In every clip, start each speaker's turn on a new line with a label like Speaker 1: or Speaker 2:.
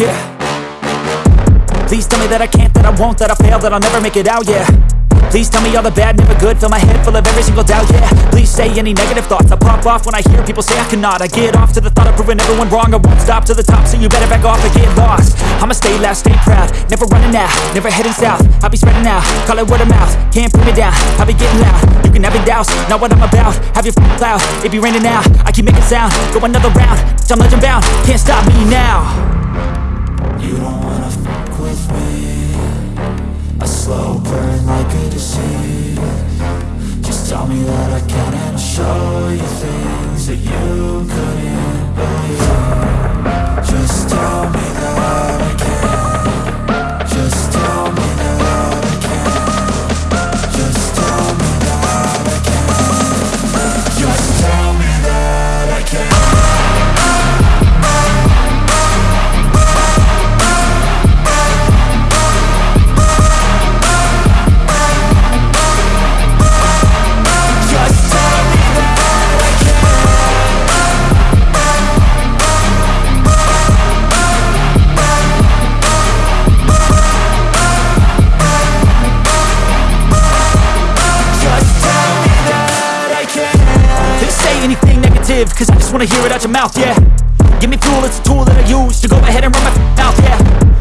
Speaker 1: yeah Please tell me that I can't, that I won't, that I fail, that I'll never make it out, yeah Please tell me all the bad, never good Fill my head full of every single doubt, yeah Please say any negative thoughts I pop off when I hear people say I cannot I get off to the thought of proving everyone wrong I won't stop to the top, so you better back off and get lost I'ma stay loud, stay proud Never running out, never heading south I'll be spreading out, call it word of mouth Can't put me down, I'll be getting loud You can have your doubts, not what I'm about Have your f***ing cloud, it be raining now I keep making sound, go another round Bitch, I'm legend bound, can't stop me now
Speaker 2: be deceived Just tell me that I can and I'll show you things that you couldn't
Speaker 1: anything negative Cause I just wanna hear it out your mouth, yeah Give me fuel, it's a tool that I use To go ahead and run my mouth, yeah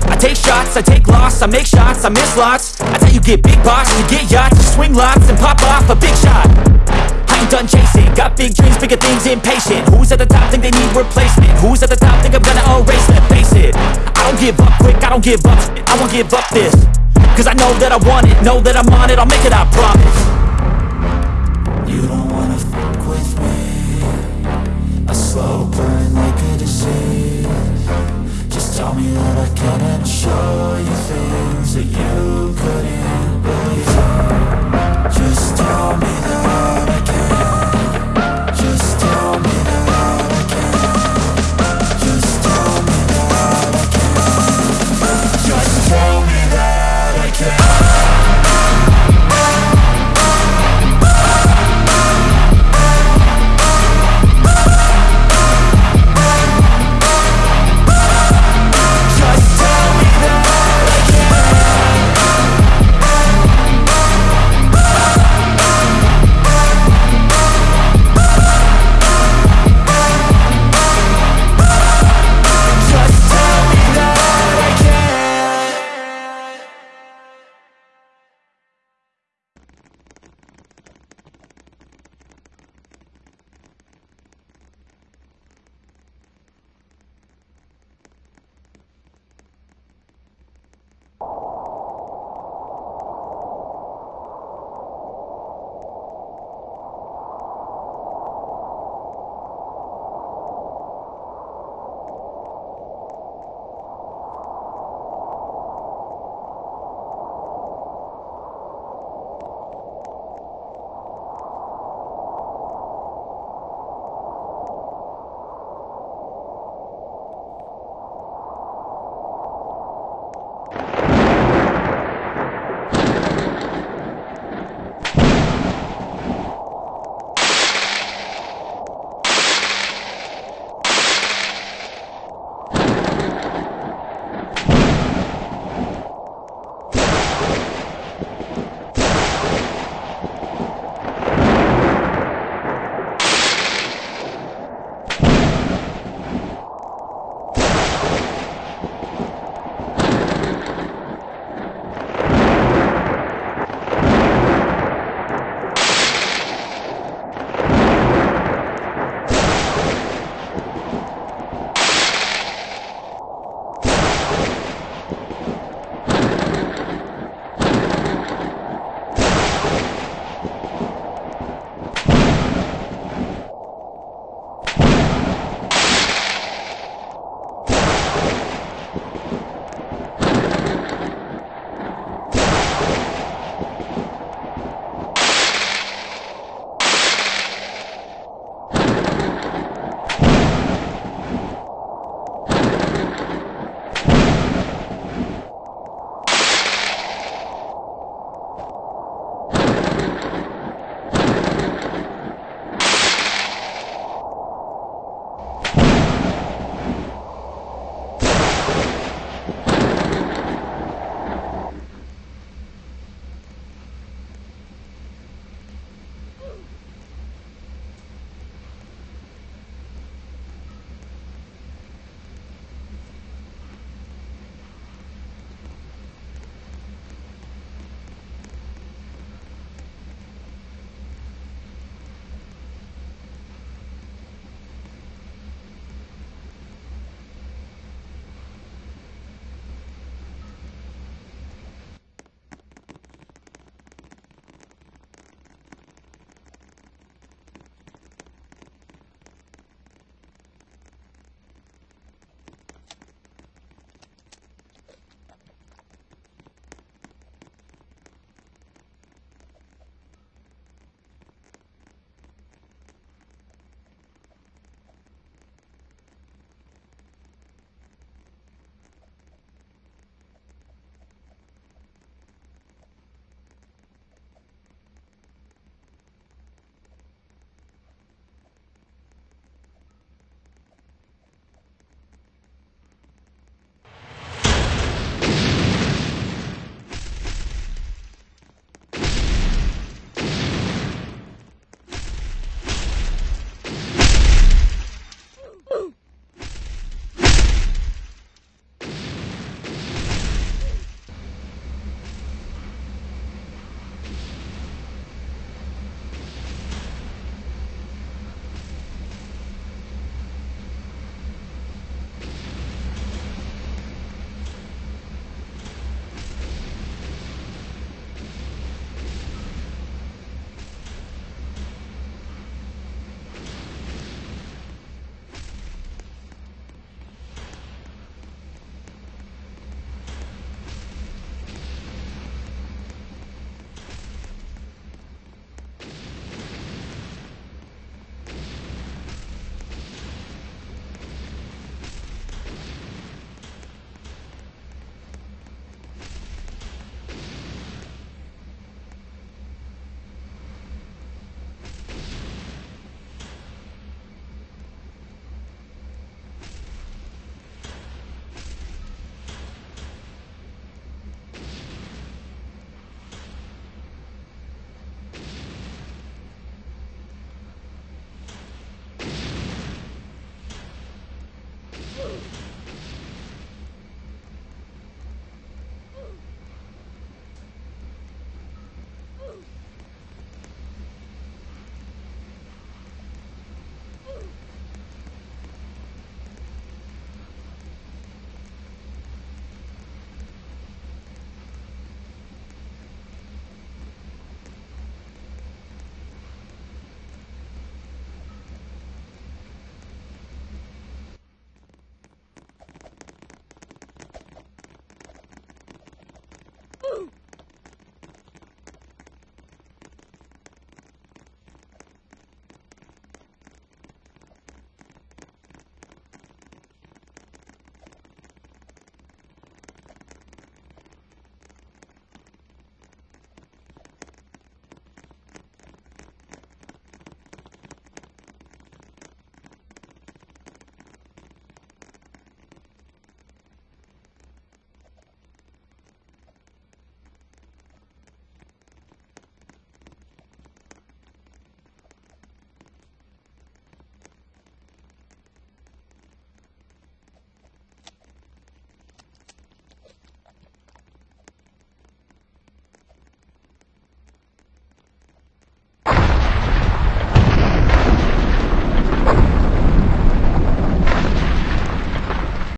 Speaker 1: I take shots, I take loss I make shots, I miss lots That's how you get big boss You get yachts, you swing lots And pop off a big shot I ain't done chasing Got big dreams, bigger things, impatient Who's at the top think they need replacement? Who's at the top think I'm gonna erase them? Face it, I don't give up quick I don't give up, I won't give up this Cause I know that I want it Know that I'm on it, I'll make it, I promise